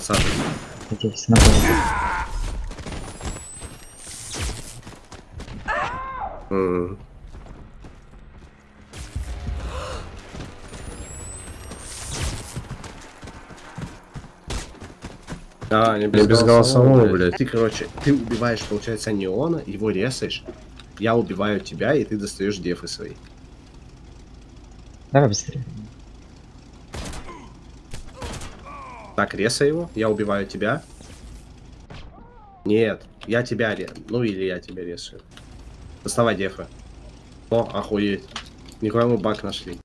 Подсаживай. Эти снапы. М. А, не без, без голосового, голосового, блядь. Ты, короче, ты убиваешь, получается, неона, его резаешь. Я убиваю тебя, и ты достаешь дефы свои. Давай быстрее. Так, резай его, я убиваю тебя. Нет, я тебя ре... Ну или я тебя резаю. Доставай дефы. О, охуеть. Никуда мы баг нашли.